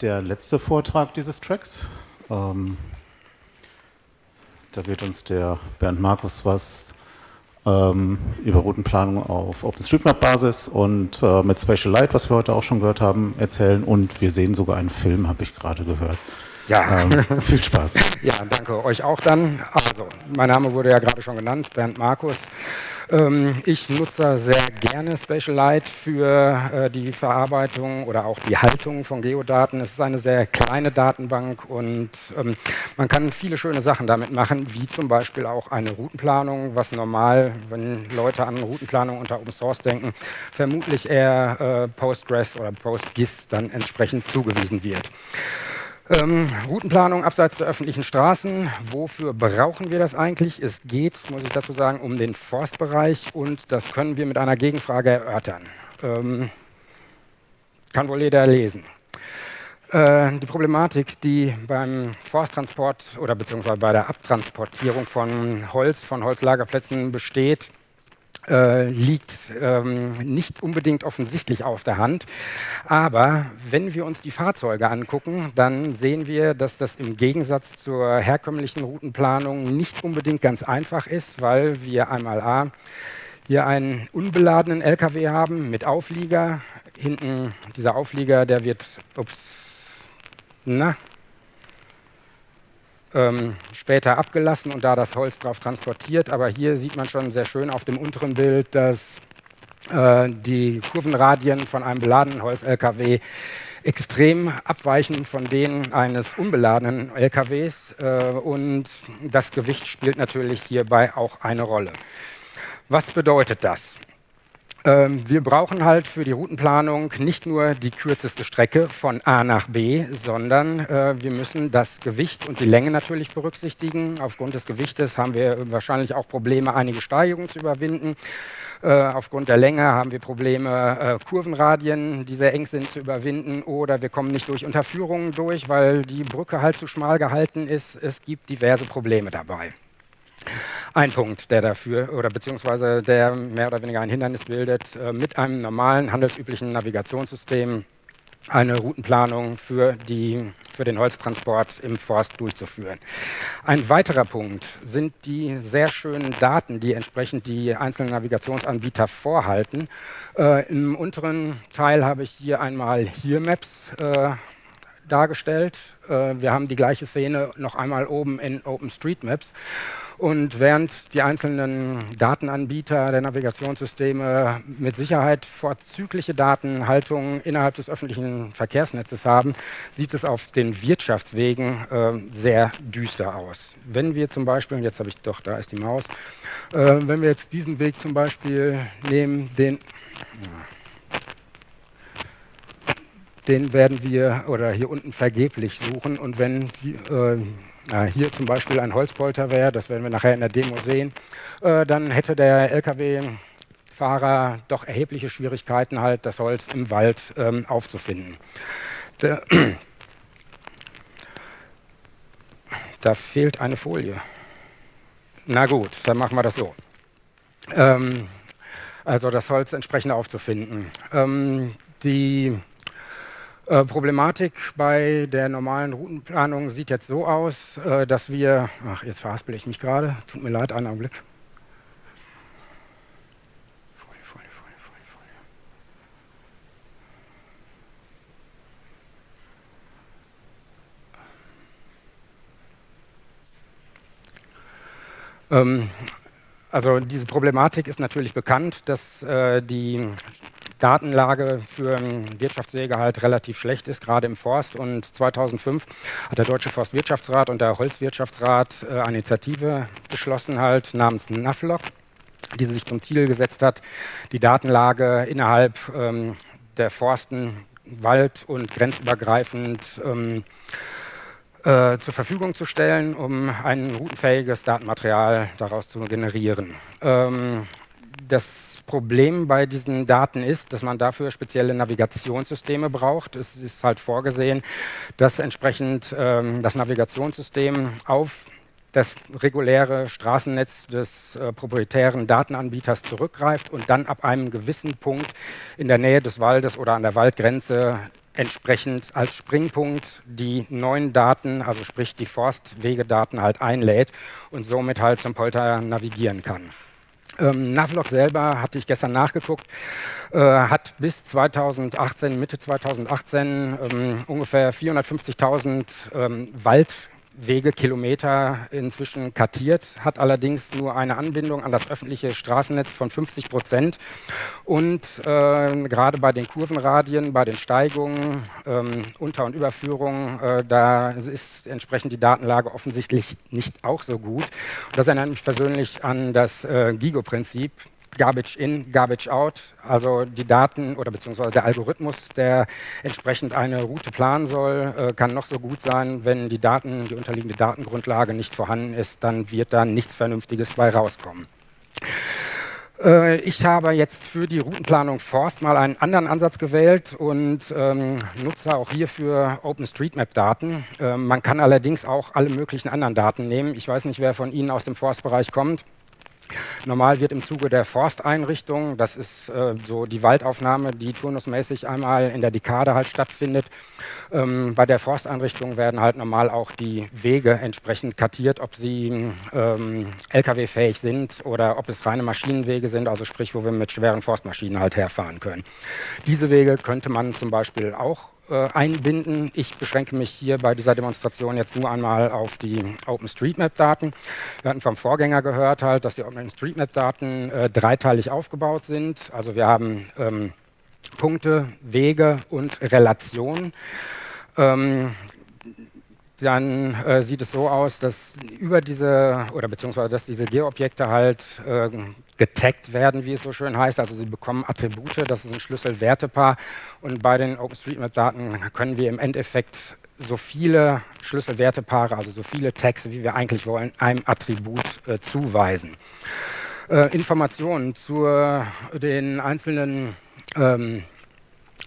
der letzte Vortrag dieses Tracks. Ähm, da wird uns der Bernd Markus was ähm, über Routenplanung auf OpenStreetMap-Basis und äh, mit Spatial Light, was wir heute auch schon gehört haben, erzählen. Und wir sehen sogar einen Film, habe ich gerade gehört. Ja, ähm, viel Spaß. ja, danke euch auch dann. Also, mein Name wurde ja gerade schon genannt, Bernd Markus. Ähm, ich nutze sehr gerne Spatial Light für äh, die Verarbeitung oder auch die Haltung von Geodaten. Es ist eine sehr kleine Datenbank und ähm, man kann viele schöne Sachen damit machen, wie zum Beispiel auch eine Routenplanung, was normal, wenn Leute an Routenplanung unter Open Source denken, vermutlich eher äh, Postgres oder PostGIS dann entsprechend zugewiesen wird. Ähm, Routenplanung abseits der öffentlichen Straßen. Wofür brauchen wir das eigentlich? Es geht, muss ich dazu sagen, um den Forstbereich und das können wir mit einer Gegenfrage erörtern. Ähm, kann wohl jeder lesen. Äh, die Problematik, die beim Forsttransport oder beziehungsweise bei der Abtransportierung von Holz, von Holzlagerplätzen besteht, äh, liegt ähm, nicht unbedingt offensichtlich auf der Hand. Aber wenn wir uns die Fahrzeuge angucken, dann sehen wir, dass das im Gegensatz zur herkömmlichen Routenplanung nicht unbedingt ganz einfach ist, weil wir einmal A, hier einen unbeladenen LKW haben mit Auflieger. Hinten dieser Auflieger, der wird, ups, na, ähm, später abgelassen und da das Holz drauf transportiert. Aber hier sieht man schon sehr schön auf dem unteren Bild, dass äh, die Kurvenradien von einem beladenen Holz-LKW extrem abweichen von denen eines unbeladenen LKWs äh, und das Gewicht spielt natürlich hierbei auch eine Rolle. Was bedeutet das? Ähm, wir brauchen halt für die Routenplanung nicht nur die kürzeste Strecke von A nach B, sondern äh, wir müssen das Gewicht und die Länge natürlich berücksichtigen. Aufgrund des Gewichtes haben wir wahrscheinlich auch Probleme, einige Steigungen zu überwinden. Äh, aufgrund der Länge haben wir Probleme, äh, Kurvenradien, die sehr eng sind, zu überwinden. Oder wir kommen nicht durch Unterführungen durch, weil die Brücke halt zu schmal gehalten ist. Es gibt diverse Probleme dabei ein Punkt, der dafür oder beziehungsweise der mehr oder weniger ein Hindernis bildet, äh, mit einem normalen handelsüblichen Navigationssystem eine Routenplanung für, die, für den Holztransport im Forst durchzuführen. Ein weiterer Punkt sind die sehr schönen Daten, die entsprechend die einzelnen Navigationsanbieter vorhalten. Äh, Im unteren Teil habe ich hier einmal Here Maps äh, dargestellt. Äh, wir haben die gleiche Szene noch einmal oben in OpenStreetMaps. Und während die einzelnen Datenanbieter der Navigationssysteme mit Sicherheit vorzügliche Datenhaltungen innerhalb des öffentlichen Verkehrsnetzes haben, sieht es auf den Wirtschaftswegen äh, sehr düster aus. Wenn wir zum Beispiel, und jetzt habe ich doch, da ist die Maus, äh, wenn wir jetzt diesen Weg zum Beispiel nehmen, den, den werden wir oder hier unten vergeblich suchen und wenn äh, hier zum Beispiel ein Holzpolter wäre, das werden wir nachher in der Demo sehen, äh, dann hätte der Lkw-Fahrer doch erhebliche Schwierigkeiten, halt das Holz im Wald ähm, aufzufinden. Da fehlt eine Folie. Na gut, dann machen wir das so. Ähm, also das Holz entsprechend aufzufinden. Ähm, die äh, Problematik bei der normalen Routenplanung sieht jetzt so aus, äh, dass wir, ach jetzt verhaspel ich mich gerade, tut mir leid, einen Augenblick. Folie, Folie, Folie, Folie, Folie. Ähm, also diese Problematik ist natürlich bekannt, dass äh, die Datenlage für Wirtschaftswege halt relativ schlecht ist, gerade im Forst. Und 2005 hat der Deutsche Forstwirtschaftsrat und der Holzwirtschaftsrat äh, eine Initiative beschlossen halt namens NAFLOG, die sich zum Ziel gesetzt hat, die Datenlage innerhalb ähm, der Forsten wald- und grenzübergreifend ähm, äh, zur Verfügung zu stellen, um ein routenfähiges Datenmaterial daraus zu generieren. Ähm, das Problem bei diesen Daten ist, dass man dafür spezielle Navigationssysteme braucht. Es ist halt vorgesehen, dass entsprechend ähm, das Navigationssystem auf das reguläre Straßennetz des äh, proprietären Datenanbieters zurückgreift und dann ab einem gewissen Punkt in der Nähe des Waldes oder an der Waldgrenze entsprechend als Springpunkt die neuen Daten, also sprich die Forstwegedaten halt einlädt und somit halt zum Polter navigieren kann. Ähm, Navlog selber, hatte ich gestern nachgeguckt, äh, hat bis 2018, Mitte 2018 ähm, ungefähr 450.000 ähm, Wald Wegekilometer inzwischen kartiert, hat allerdings nur eine Anbindung an das öffentliche Straßennetz von 50 Prozent. Und äh, gerade bei den Kurvenradien, bei den Steigungen, ähm, Unter- und Überführungen, äh, da ist entsprechend die Datenlage offensichtlich nicht auch so gut. Das erinnert mich persönlich an das äh, GIGO-Prinzip. Garbage in, Garbage out, also die Daten oder beziehungsweise der Algorithmus, der entsprechend eine Route planen soll, äh, kann noch so gut sein, wenn die Daten, die unterliegende Datengrundlage nicht vorhanden ist, dann wird da nichts Vernünftiges bei rauskommen. Äh, ich habe jetzt für die Routenplanung Forst mal einen anderen Ansatz gewählt und ähm, nutze auch hierfür OpenStreetMap-Daten. Äh, man kann allerdings auch alle möglichen anderen Daten nehmen. Ich weiß nicht, wer von Ihnen aus dem Forstbereich kommt. Normal wird im Zuge der Forsteinrichtung, das ist äh, so die Waldaufnahme, die turnusmäßig einmal in der Dekade halt stattfindet, ähm, bei der Forsteinrichtung werden halt normal auch die Wege entsprechend kartiert, ob sie ähm, LKW-fähig sind oder ob es reine Maschinenwege sind, also sprich, wo wir mit schweren Forstmaschinen halt herfahren können. Diese Wege könnte man zum Beispiel auch einbinden. Ich beschränke mich hier bei dieser Demonstration jetzt nur einmal auf die OpenStreetMap-Daten. Wir hatten vom Vorgänger gehört, halt, dass die OpenStreetMap-Daten äh, dreiteilig aufgebaut sind. Also wir haben ähm, Punkte, Wege und Relationen. Ähm, dann äh, sieht es so aus, dass über diese oder beziehungsweise dass diese Geoobjekte halt äh, getaggt werden, wie es so schön heißt. Also sie bekommen Attribute, das ist ein Schlüsselwertepaar. Und bei den OpenStreetMap-Daten können wir im Endeffekt so viele Schlüsselwertepaare, also so viele Tags, wie wir eigentlich wollen, einem Attribut äh, zuweisen. Äh, Informationen zu den einzelnen ähm,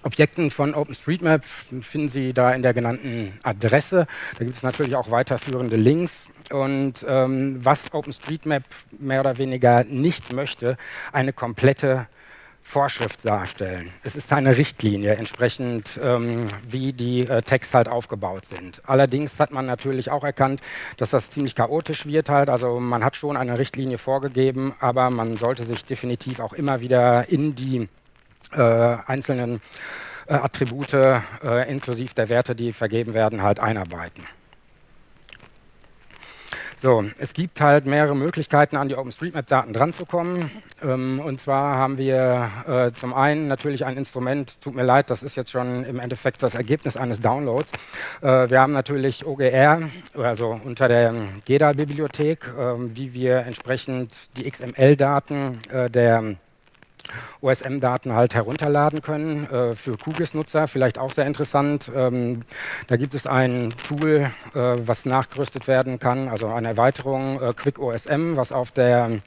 Objekten von OpenStreetMap finden Sie da in der genannten Adresse. Da gibt es natürlich auch weiterführende Links. Und ähm, was OpenStreetMap mehr oder weniger nicht möchte, eine komplette Vorschrift darstellen. Es ist eine Richtlinie, entsprechend ähm, wie die äh, Tags halt aufgebaut sind. Allerdings hat man natürlich auch erkannt, dass das ziemlich chaotisch wird halt. Also man hat schon eine Richtlinie vorgegeben, aber man sollte sich definitiv auch immer wieder in die einzelnen äh, Attribute äh, inklusive der Werte, die vergeben werden, halt einarbeiten. So, es gibt halt mehrere Möglichkeiten, an die OpenStreetMap-Daten dranzukommen. Ähm, und zwar haben wir äh, zum einen natürlich ein Instrument, tut mir leid, das ist jetzt schon im Endeffekt das Ergebnis eines Downloads. Äh, wir haben natürlich OGR, also unter der GEDAL-Bibliothek, äh, wie wir entsprechend die XML-Daten äh, der OSM-Daten halt herunterladen können äh, für QGIS-Nutzer, vielleicht auch sehr interessant. Ähm, da gibt es ein Tool, äh, was nachgerüstet werden kann, also eine Erweiterung äh, Quick OSM, was auf der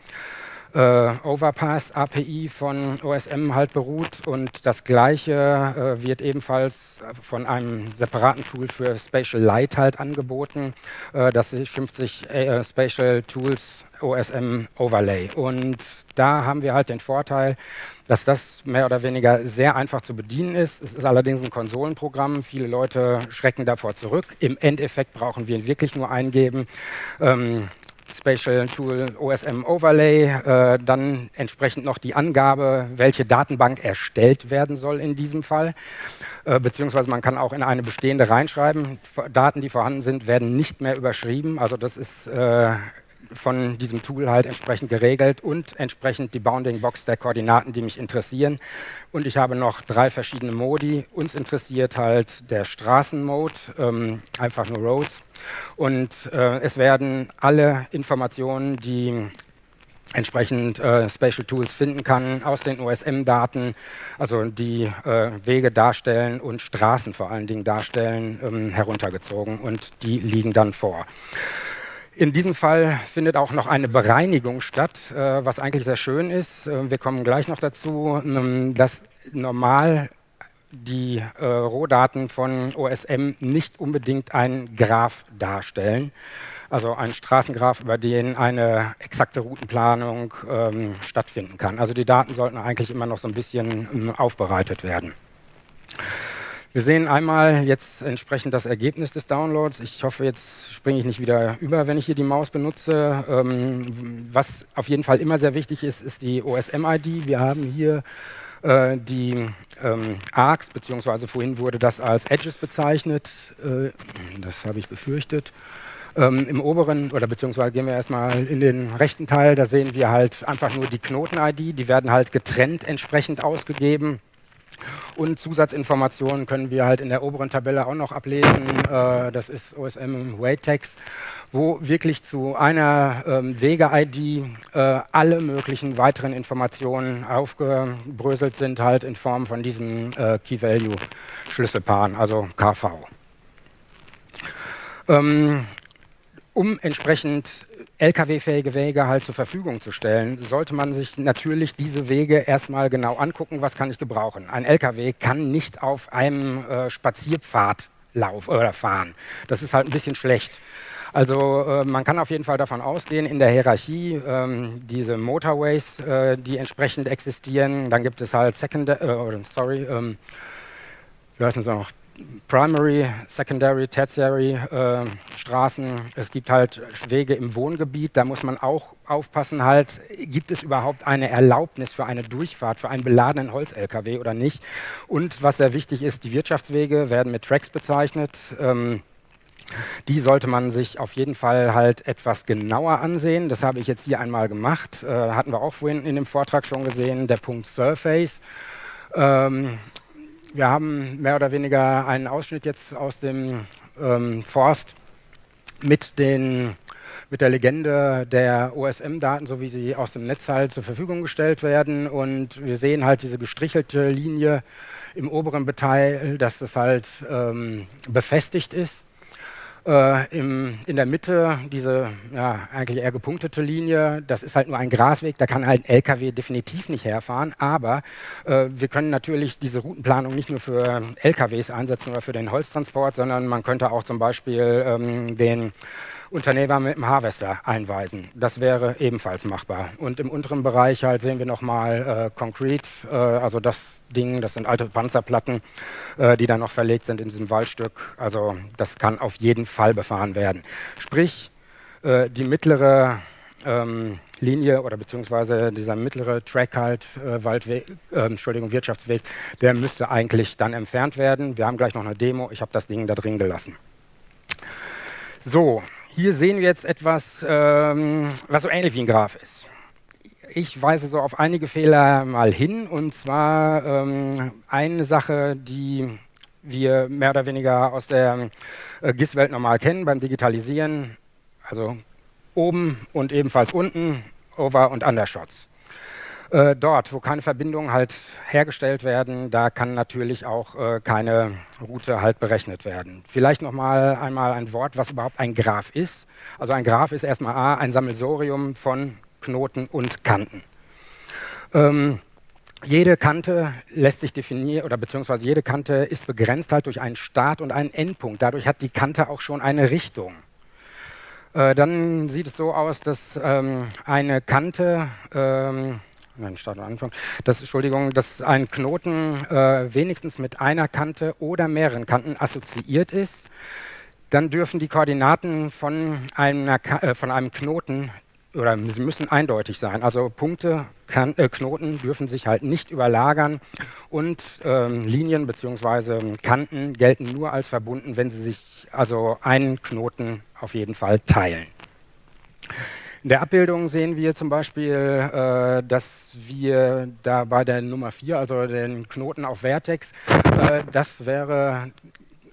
äh, Overpass API von OSM halt beruht und das gleiche äh, wird ebenfalls von einem separaten Tool für Spatial Light halt angeboten. Äh, das schimpft sich äh, Spatial Tools OSM Overlay und da haben wir halt den Vorteil, dass das mehr oder weniger sehr einfach zu bedienen ist. Es ist allerdings ein Konsolenprogramm. Viele Leute schrecken davor zurück. Im Endeffekt brauchen wir ihn wirklich nur eingeben. Ähm, Spatial Tool OSM Overlay, äh, dann entsprechend noch die Angabe, welche Datenbank erstellt werden soll in diesem Fall, äh, beziehungsweise man kann auch in eine bestehende reinschreiben. Daten, die vorhanden sind, werden nicht mehr überschrieben, also das ist äh, von diesem Tool halt entsprechend geregelt und entsprechend die Bounding Box der Koordinaten, die mich interessieren. Und ich habe noch drei verschiedene Modi. Uns interessiert halt der Straßenmode, ähm, einfach nur Roads. Und äh, es werden alle Informationen, die entsprechend äh, Spatial Tools finden kann aus den OSM-Daten, also die äh, Wege darstellen und Straßen vor allen Dingen darstellen, ähm, heruntergezogen und die liegen dann vor. In diesem Fall findet auch noch eine Bereinigung statt, äh, was eigentlich sehr schön ist. Äh, wir kommen gleich noch dazu, ähm, dass normal die äh, Rohdaten von OSM nicht unbedingt einen Graph darstellen, also einen Straßengraph, über den eine exakte Routenplanung ähm, stattfinden kann. Also die Daten sollten eigentlich immer noch so ein bisschen ähm, aufbereitet werden. Wir sehen einmal jetzt entsprechend das Ergebnis des Downloads. Ich hoffe, jetzt springe ich nicht wieder über, wenn ich hier die Maus benutze. Ähm, was auf jeden Fall immer sehr wichtig ist, ist die OSM-ID. Wir haben hier äh, die ähm, ARCs, beziehungsweise vorhin wurde das als Edges bezeichnet. Äh, das habe ich befürchtet. Ähm, Im oberen, oder beziehungsweise gehen wir erstmal in den rechten Teil, da sehen wir halt einfach nur die Knoten-ID. Die werden halt getrennt entsprechend ausgegeben. Und Zusatzinformationen können wir halt in der oberen Tabelle auch noch ablesen. Äh, das ist OSM Waytex, wo wirklich zu einer ähm, Wege-ID äh, alle möglichen weiteren Informationen aufgebröselt sind, halt in Form von diesen äh, Key-Value-Schlüsselpaaren, also KV. Ähm, um entsprechend Lkw-fähige Wege halt zur Verfügung zu stellen, sollte man sich natürlich diese Wege erstmal genau angucken, was kann ich gebrauchen. Ein Lkw kann nicht auf einem äh, Spazierpfad laufen oder fahren. Das ist halt ein bisschen schlecht. Also äh, man kann auf jeden Fall davon ausgehen, in der Hierarchie ähm, diese Motorways, äh, die entsprechend existieren, dann gibt es halt Secondary, äh, sorry, ähm, wie heißen sie noch, Primary, Secondary, Tertiary äh, Straßen. Es gibt halt Wege im Wohngebiet. Da muss man auch aufpassen, halt, gibt es überhaupt eine Erlaubnis für eine Durchfahrt, für einen beladenen Holz-LKW oder nicht. Und was sehr wichtig ist, die Wirtschaftswege werden mit Tracks bezeichnet. Ähm, die sollte man sich auf jeden Fall halt etwas genauer ansehen. Das habe ich jetzt hier einmal gemacht. Äh, hatten wir auch vorhin in dem Vortrag schon gesehen, der Punkt Surface. Ähm, wir haben mehr oder weniger einen Ausschnitt jetzt aus dem ähm, Forst mit, den, mit der Legende der OSM-Daten, so wie sie aus dem Netz halt zur Verfügung gestellt werden. Und wir sehen halt diese gestrichelte Linie im oberen Teil, dass das halt ähm, befestigt ist äh, im, in der Mitte diese ja, eigentlich eher gepunktete Linie, das ist halt nur ein Grasweg, da kann halt ein LKW definitiv nicht herfahren, aber äh, wir können natürlich diese Routenplanung nicht nur für LKWs einsetzen oder für den Holztransport, sondern man könnte auch zum Beispiel ähm, den Unternehmer mit dem Harvester einweisen. Das wäre ebenfalls machbar. Und im unteren Bereich halt sehen wir nochmal äh, Concrete, äh, also das Ding, das sind alte Panzerplatten, äh, die dann noch verlegt sind in diesem Waldstück. Also das kann auf jeden Fall befahren werden. Sprich, äh, die mittlere ähm, Linie oder beziehungsweise dieser mittlere Track halt, äh, Waldweg, äh, Entschuldigung, Wirtschaftsweg, der müsste eigentlich dann entfernt werden. Wir haben gleich noch eine Demo, ich habe das Ding da drin gelassen. So, hier sehen wir jetzt etwas, ähm, was so ähnlich wie ein Graph ist. Ich weise so auf einige Fehler mal hin, und zwar ähm, eine Sache, die wir mehr oder weniger aus der äh, GIS-Welt normal kennen beim Digitalisieren, also oben und ebenfalls unten, Over- und Undershots. Äh, dort, wo keine Verbindungen halt hergestellt werden, da kann natürlich auch äh, keine Route halt berechnet werden. Vielleicht noch mal einmal ein Wort, was überhaupt ein Graph ist. Also ein Graph ist erstmal A, ein Sammelsorium von Knoten und Kanten. Ähm, jede Kante lässt sich definieren, oder beziehungsweise jede Kante ist begrenzt halt durch einen Start und einen Endpunkt. Dadurch hat die Kante auch schon eine Richtung. Äh, dann sieht es so aus, dass ähm, eine Kante ähm, Nein, Start und Anfang. Das, Entschuldigung, dass ein Knoten äh, wenigstens mit einer Kante oder mehreren Kanten assoziiert ist. Dann dürfen die Koordinaten von, einer, äh, von einem Knoten oder sie müssen eindeutig sein. Also Punkte, kan äh, Knoten dürfen sich halt nicht überlagern und ähm, Linien bzw. Kanten gelten nur als verbunden, wenn sie sich also einen Knoten auf jeden Fall teilen. In der Abbildung sehen wir zum Beispiel, äh, dass wir da bei der Nummer 4, also den Knoten auf Vertex, äh, das wäre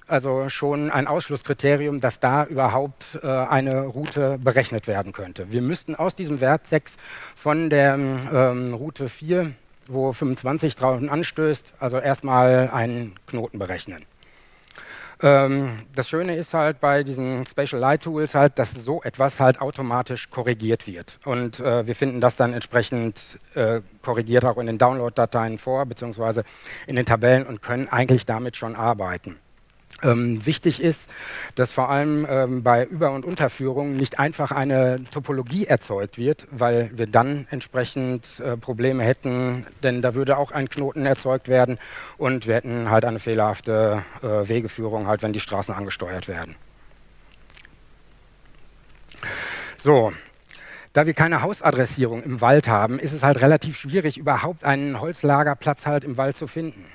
also schon ein Ausschlusskriterium, dass da überhaupt äh, eine Route berechnet werden könnte. Wir müssten aus diesem Vertex von der ähm, Route 4, wo 25 drauf anstößt, also erstmal einen Knoten berechnen. Ähm, das Schöne ist halt bei diesen Spatial Light Tools halt, dass so etwas halt automatisch korrigiert wird. Und äh, wir finden das dann entsprechend äh, korrigiert auch in den Download-Dateien vor, beziehungsweise in den Tabellen und können eigentlich damit schon arbeiten. Ähm, wichtig ist, dass vor allem ähm, bei Über- und Unterführungen nicht einfach eine Topologie erzeugt wird, weil wir dann entsprechend äh, Probleme hätten, denn da würde auch ein Knoten erzeugt werden und wir hätten halt eine fehlerhafte äh, Wegeführung, halt wenn die Straßen angesteuert werden. So, da wir keine Hausadressierung im Wald haben, ist es halt relativ schwierig, überhaupt einen Holzlagerplatz halt im Wald zu finden.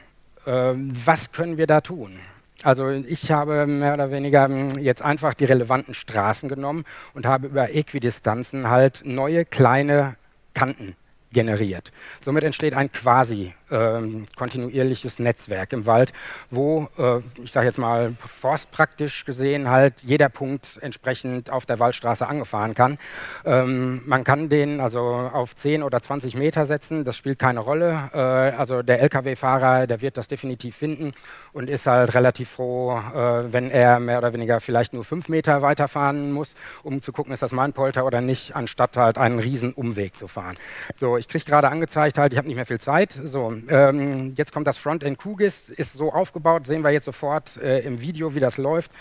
Ähm, was können wir da tun? Also ich habe mehr oder weniger hm, jetzt einfach die relevanten Straßen genommen und habe über Äquidistanzen halt neue kleine Kanten generiert. Somit entsteht ein quasi ähm, kontinuierliches Netzwerk im Wald, wo, äh, ich sage jetzt mal forstpraktisch gesehen, halt jeder Punkt entsprechend auf der Waldstraße angefahren kann. Ähm, man kann den also auf 10 oder 20 Meter setzen, das spielt keine Rolle. Äh, also der Lkw-Fahrer, der wird das definitiv finden und ist halt relativ froh, äh, wenn er mehr oder weniger vielleicht nur 5 Meter weiterfahren muss, um zu gucken, ist das mein Polter oder nicht, anstatt halt einen riesen Umweg zu fahren. So, ich kriege gerade angezeigt, halt, ich habe nicht mehr viel Zeit. So, ähm, jetzt kommt das Frontend QGIS, ist so aufgebaut, sehen wir jetzt sofort äh, im Video, wie das läuft.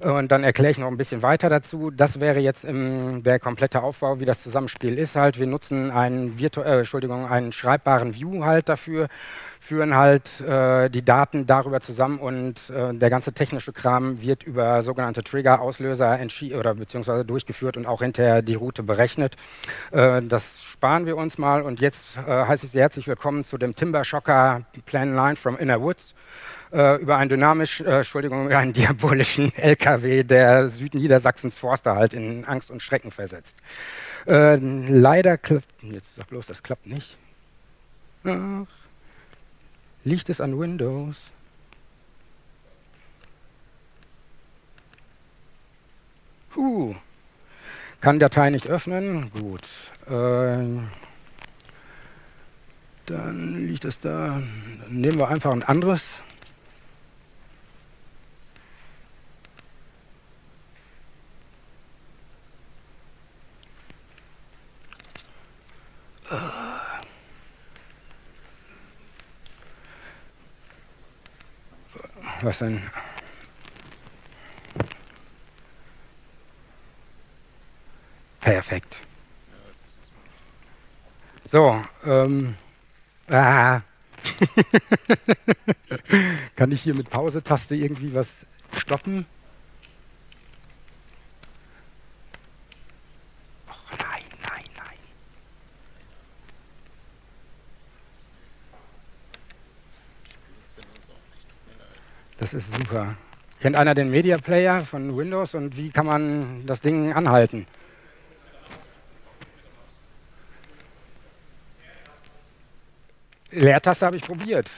Und dann erkläre ich noch ein bisschen weiter dazu. Das wäre jetzt im, der komplette Aufbau, wie das Zusammenspiel ist halt. Wir nutzen einen, Virtu äh, Entschuldigung, einen schreibbaren View halt dafür führen halt äh, die Daten darüber zusammen und äh, der ganze technische Kram wird über sogenannte Trigger, Auslöser oder beziehungsweise durchgeführt und auch hinterher die Route berechnet. Äh, das sparen wir uns mal und jetzt äh, heiße ich Sie herzlich willkommen zu dem Timber Shocker Plan 9 from Inner Woods äh, über einen dynamisch, äh, Entschuldigung, einen diabolischen LKW, der Südniedersachsens Forster halt in Angst und Schrecken versetzt. leider klappt, jetzt sag bloß, das klappt nicht. Ach. Liegt es an Windows? Huh. Kann Datei nicht öffnen? Gut. Äh, liegt es da. Dann nehmen wir einfach ein anderes. Uh. was denn? Perfekt. So, ähm, ah. kann ich hier mit Pause-Taste irgendwie was stoppen? Das ist super. Kennt einer den Media Player von Windows und wie kann man das Ding anhalten? Leertaste habe ich probiert.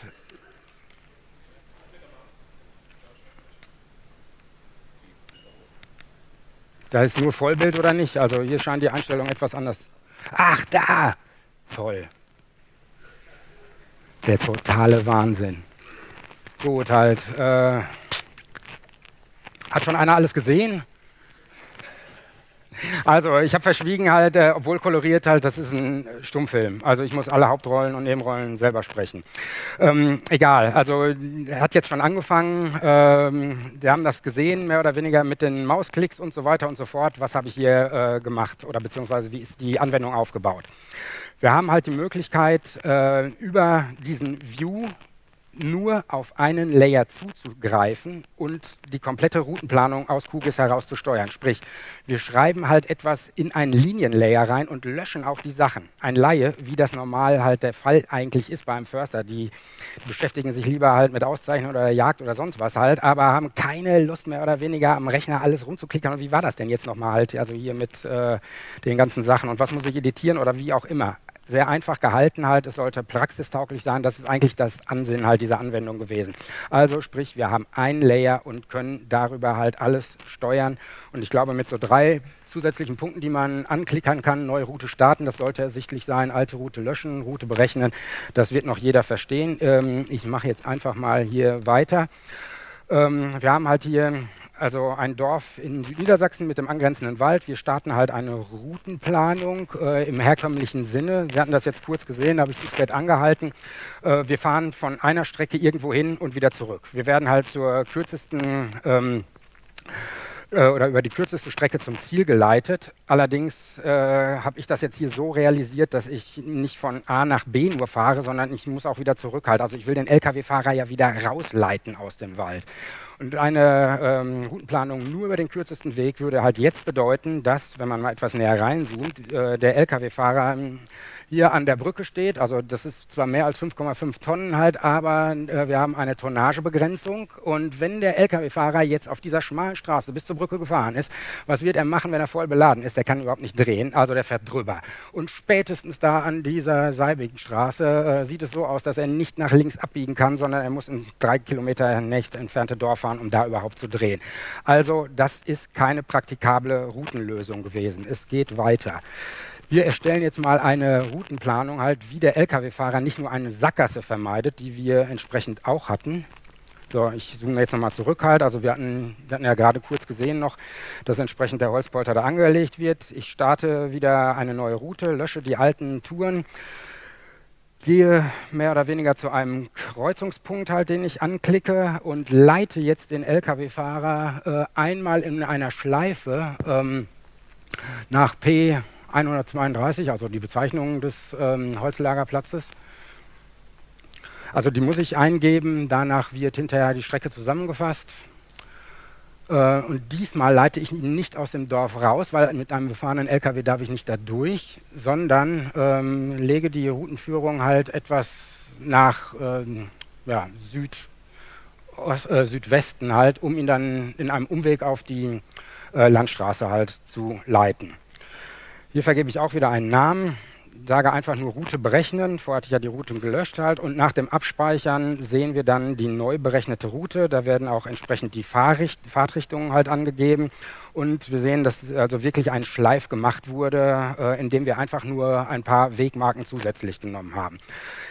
Da ist nur Vollbild oder nicht? Also hier scheint die Einstellung etwas anders. Ach, da! Toll. Der totale Wahnsinn. Gut, halt. Äh, hat schon einer alles gesehen? Also, ich habe verschwiegen halt, äh, obwohl koloriert halt, das ist ein Stummfilm. Also, ich muss alle Hauptrollen und Nebenrollen selber sprechen. Ähm, egal, also, er hat jetzt schon angefangen. Ähm, wir haben das gesehen, mehr oder weniger mit den Mausklicks und so weiter und so fort. Was habe ich hier äh, gemacht oder beziehungsweise wie ist die Anwendung aufgebaut? Wir haben halt die Möglichkeit, äh, über diesen View nur auf einen Layer zuzugreifen und die komplette Routenplanung aus QGIS heraus zu steuern. Sprich, wir schreiben halt etwas in einen Linienlayer rein und löschen auch die Sachen. Ein Laie, wie das normal halt der Fall eigentlich ist beim Förster, die beschäftigen sich lieber halt mit Auszeichnung oder Jagd oder sonst was halt, aber haben keine Lust mehr oder weniger am Rechner alles rumzuklicken. Und wie war das denn jetzt nochmal halt, also hier mit äh, den ganzen Sachen und was muss ich editieren oder wie auch immer sehr einfach gehalten halt, es sollte praxistauglich sein, das ist eigentlich das Ansinnen halt dieser Anwendung gewesen. Also sprich, wir haben ein Layer und können darüber halt alles steuern und ich glaube mit so drei zusätzlichen Punkten, die man anklickern kann, neue Route starten, das sollte ersichtlich sein, alte Route löschen, Route berechnen, das wird noch jeder verstehen. Ähm, ich mache jetzt einfach mal hier weiter. Ähm, wir haben halt hier also ein Dorf in Südniedersachsen mit dem angrenzenden Wald. Wir starten halt eine Routenplanung äh, im herkömmlichen Sinne. Sie hatten das jetzt kurz gesehen, habe ich zu spät angehalten. Äh, wir fahren von einer Strecke irgendwo hin und wieder zurück. Wir werden halt zur kürzesten ähm, äh, oder über die kürzeste Strecke zum Ziel geleitet. Allerdings äh, habe ich das jetzt hier so realisiert, dass ich nicht von A nach B nur fahre, sondern ich muss auch wieder zurückhalten. Also ich will den Lkw-Fahrer ja wieder rausleiten aus dem Wald. Und eine ähm, Routenplanung nur über den kürzesten Weg würde halt jetzt bedeuten, dass, wenn man mal etwas näher reinzoomt, äh, der Lkw-Fahrer hier an der Brücke steht. Also das ist zwar mehr als 5,5 Tonnen halt, aber äh, wir haben eine Tonnagebegrenzung. Und wenn der Lkw-Fahrer jetzt auf dieser schmalen Straße bis zur Brücke gefahren ist, was wird er machen, wenn er voll beladen ist? Der kann überhaupt nicht drehen, also der fährt drüber. Und spätestens da an dieser seibigen Straße äh, sieht es so aus, dass er nicht nach links abbiegen kann, sondern er muss ins drei Kilometer nächst entfernte Dorf fahren, um da überhaupt zu drehen. Also das ist keine praktikable Routenlösung gewesen. Es geht weiter. Wir erstellen jetzt mal eine Routenplanung, halt, wie der Lkw-Fahrer nicht nur eine Sackgasse vermeidet, die wir entsprechend auch hatten. So, ich zoome jetzt nochmal zurück halt. Also wir hatten, wir hatten ja gerade kurz gesehen noch, dass entsprechend der Holzpolter da angelegt wird. Ich starte wieder eine neue Route, lösche die alten Touren, gehe mehr oder weniger zu einem Kreuzungspunkt halt, den ich anklicke und leite jetzt den Lkw-Fahrer äh, einmal in einer Schleife ähm, nach P 132, also die Bezeichnung des ähm, Holzlagerplatzes. Also die muss ich eingeben, danach wird hinterher die Strecke zusammengefasst. Äh, und diesmal leite ich ihn nicht aus dem Dorf raus, weil mit einem befahrenen LKW darf ich nicht da durch, sondern ähm, lege die Routenführung halt etwas nach ähm, ja, Süd, Ost, äh, Südwesten halt, um ihn dann in einem Umweg auf die äh, Landstraße halt zu leiten. Hier vergebe ich auch wieder einen Namen, sage einfach nur Route berechnen. Vorher hatte ich ja die Route gelöscht halt und nach dem Abspeichern sehen wir dann die neu berechnete Route. Da werden auch entsprechend die Fahrricht Fahrtrichtungen halt angegeben und wir sehen, dass also wirklich ein Schleif gemacht wurde, äh, indem wir einfach nur ein paar Wegmarken zusätzlich genommen haben.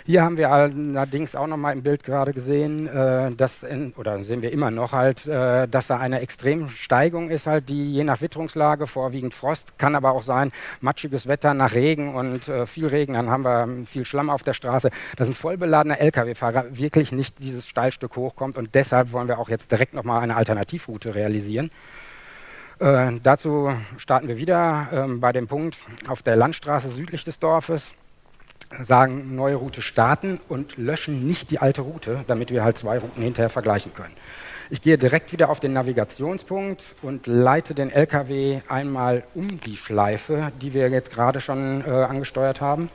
Hier haben wir allerdings auch noch mal im Bild gerade gesehen, äh, dass in, oder sehen wir immer noch halt, äh, dass da eine Extremsteigung ist halt, die je nach Witterungslage vorwiegend Frost, kann aber auch sein matschiges Wetter nach Regen und äh, viel Regen, dann haben wir viel Schlamm auf der Straße. dass ein vollbeladener LKW-Fahrer wirklich nicht dieses Steilstück hochkommt und deshalb wollen wir auch jetzt direkt noch mal eine Alternativroute realisieren. Äh, dazu starten wir wieder ähm, bei dem Punkt auf der Landstraße südlich des Dorfes sagen, neue Route starten und löschen nicht die alte Route, damit wir halt zwei Routen hinterher vergleichen können. Ich gehe direkt wieder auf den Navigationspunkt und leite den LKW einmal um die Schleife, die wir jetzt gerade schon äh, angesteuert haben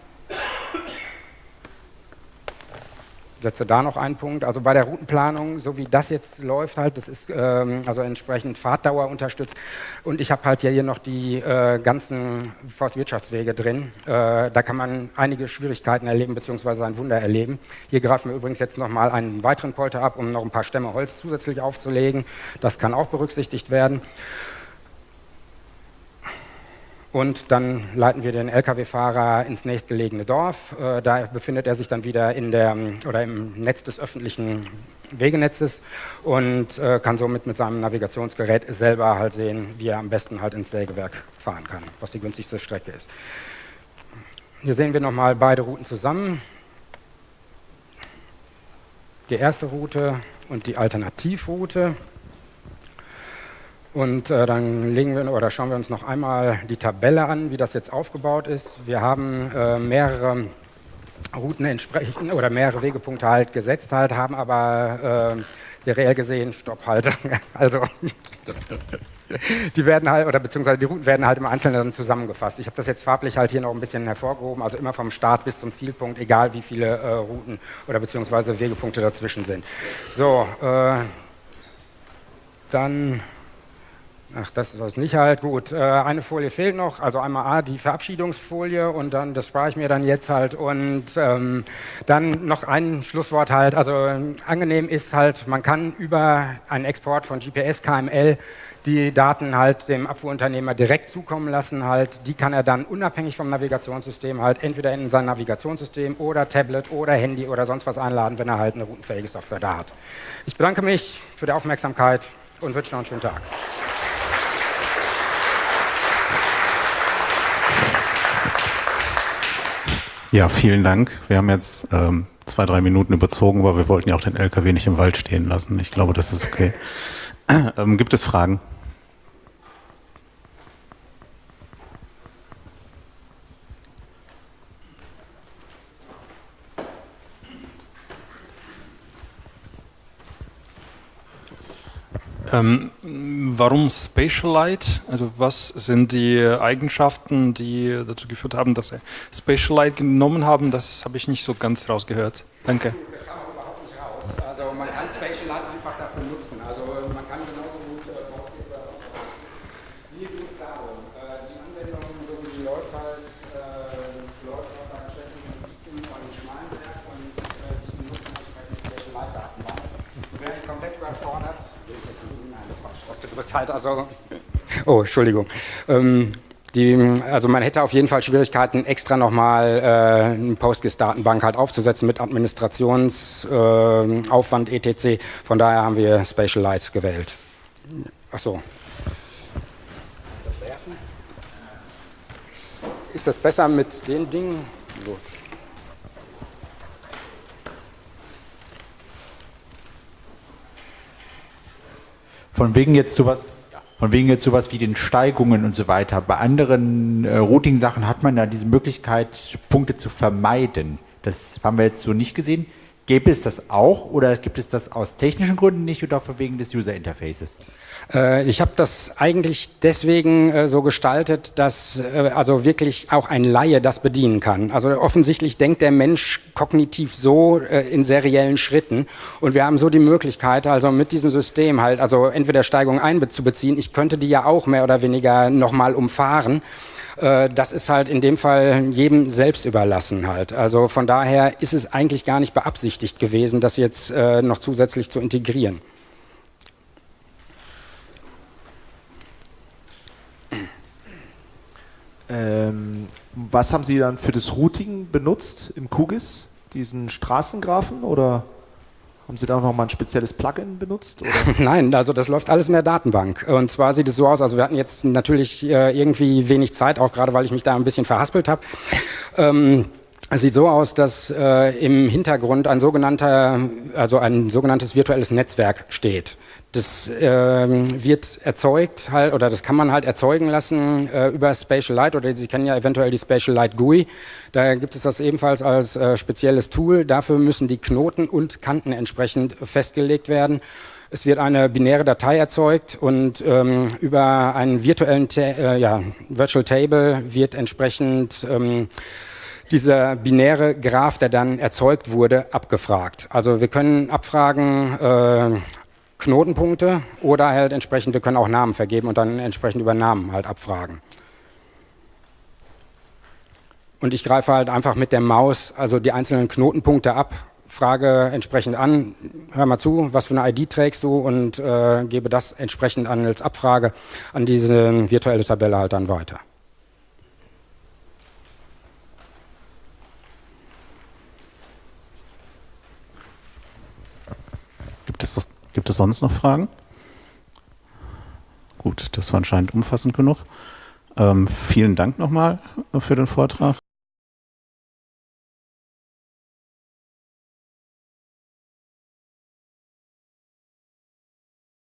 setze da noch einen Punkt. Also bei der Routenplanung, so wie das jetzt läuft, halt, das ist ähm, also entsprechend Fahrtdauer unterstützt. Und ich habe halt hier noch die äh, ganzen Forstwirtschaftswege drin. Äh, da kann man einige Schwierigkeiten erleben, beziehungsweise ein Wunder erleben. Hier greifen wir übrigens jetzt nochmal einen weiteren Polter ab, um noch ein paar Stämme Holz zusätzlich aufzulegen. Das kann auch berücksichtigt werden. Und dann leiten wir den Lkw-Fahrer ins nächstgelegene Dorf. Äh, da befindet er sich dann wieder in der, oder im Netz des öffentlichen Wegenetzes und äh, kann somit mit seinem Navigationsgerät selber halt sehen, wie er am besten halt ins Sägewerk fahren kann, was die günstigste Strecke ist. Hier sehen wir nochmal beide Routen zusammen. Die erste Route und die Alternativroute. Und äh, dann legen wir oder schauen wir uns noch einmal die Tabelle an, wie das jetzt aufgebaut ist. Wir haben äh, mehrere Routen entsprechend oder mehrere Wegepunkte halt gesetzt halt, haben aber äh, seriell gesehen Stopp halt. also die werden halt oder beziehungsweise die Routen werden halt im Einzelnen dann zusammengefasst. Ich habe das jetzt farblich halt hier noch ein bisschen hervorgehoben, also immer vom Start bis zum Zielpunkt, egal wie viele äh, Routen oder beziehungsweise Wegepunkte dazwischen sind. So, äh, dann Ach, das ist das nicht halt. Gut, äh, eine Folie fehlt noch. Also einmal A, die Verabschiedungsfolie und dann, das spare ich mir dann jetzt halt. Und ähm, dann noch ein Schlusswort halt. Also angenehm ist halt, man kann über einen Export von GPS, KML die Daten halt dem Abfuhrunternehmer direkt zukommen lassen. Halt, die kann er dann unabhängig vom Navigationssystem halt entweder in sein Navigationssystem oder Tablet oder Handy oder sonst was einladen, wenn er halt eine routenfähige Software da hat. Ich bedanke mich für die Aufmerksamkeit und wünsche noch einen schönen Tag. Ja, vielen Dank. Wir haben jetzt ähm, zwei, drei Minuten überzogen, aber wir wollten ja auch den LKW nicht im Wald stehen lassen. Ich glaube, das ist okay. Ähm, gibt es Fragen? Ähm, warum Spatialite? Also was sind die Eigenschaften, die dazu geführt haben, dass Sie Spatialite genommen haben? Das habe ich nicht so ganz rausgehört. Danke. Das kam überhaupt nicht raus. Also man kann Spatialite einfach dafür nutzen. Also man kann genauso gut äh, Postgres Mir geht es darum, äh, die Anwendung, so wie sie läuft halt, äh, läuft auf einer Stelle in Gießen und Schmalenberg und äh, die benutzen entsprechend Spatialite-Datenbank. Wäre ich komplett überfordert, ausgedrückt halt. Also, oh, Entschuldigung. Ähm, die, also man hätte auf jeden Fall Schwierigkeiten, extra nochmal äh, eine Postgres-Datenbank halt aufzusetzen mit Administrationsaufwand äh, etc. Von daher haben wir Spatialite gewählt. Ach so. Das werfen? Ist das besser mit den Dingen? Gut. Von wegen jetzt sowas, von wegen jetzt sowas wie den Steigungen und so weiter. Bei anderen äh, Routing-Sachen hat man ja diese Möglichkeit, Punkte zu vermeiden. Das haben wir jetzt so nicht gesehen. Gäbe es das auch oder gibt es das aus technischen Gründen nicht oder wegen des User Interfaces? Äh, ich habe das eigentlich deswegen äh, so gestaltet, dass äh, also wirklich auch ein Laie das bedienen kann. Also offensichtlich denkt der Mensch kognitiv so in seriellen Schritten und wir haben so die Möglichkeit, also mit diesem System halt, also entweder Steigung einzubeziehen, ich könnte die ja auch mehr oder weniger nochmal umfahren das ist halt in dem Fall jedem selbst überlassen halt. Also von daher ist es eigentlich gar nicht beabsichtigt gewesen, das jetzt noch zusätzlich zu integrieren. Ähm, was haben Sie dann für das Routing benutzt im QGIS? Diesen Straßengraphen oder haben Sie da noch mal ein spezielles Plugin benutzt? Nein, also das läuft alles in der Datenbank. Und zwar sieht es so aus, also wir hatten jetzt natürlich äh, irgendwie wenig Zeit, auch gerade weil ich mich da ein bisschen verhaspelt habe. Ähm, es sieht so aus, dass äh, im Hintergrund ein sogenannter, also ein sogenanntes virtuelles Netzwerk steht. Das äh, wird erzeugt halt, oder das kann man halt erzeugen lassen äh, über Spatial Light oder Sie kennen ja eventuell die Spatial Light GUI. Da gibt es das ebenfalls als äh, spezielles Tool. Dafür müssen die Knoten und Kanten entsprechend festgelegt werden. Es wird eine binäre Datei erzeugt und ähm, über einen virtuellen äh, ja, Virtual Table wird entsprechend ähm, dieser binäre Graph, der dann erzeugt wurde, abgefragt. Also wir können abfragen äh, Knotenpunkte oder halt entsprechend, wir können auch Namen vergeben und dann entsprechend über Namen halt abfragen. Und ich greife halt einfach mit der Maus also die einzelnen Knotenpunkte ab, frage entsprechend an, hör mal zu, was für eine ID trägst du und äh, gebe das entsprechend an als Abfrage an diese virtuelle Tabelle halt dann weiter. Gibt es, gibt es sonst noch Fragen? Gut, das war anscheinend umfassend genug. Ähm, vielen Dank nochmal für den Vortrag.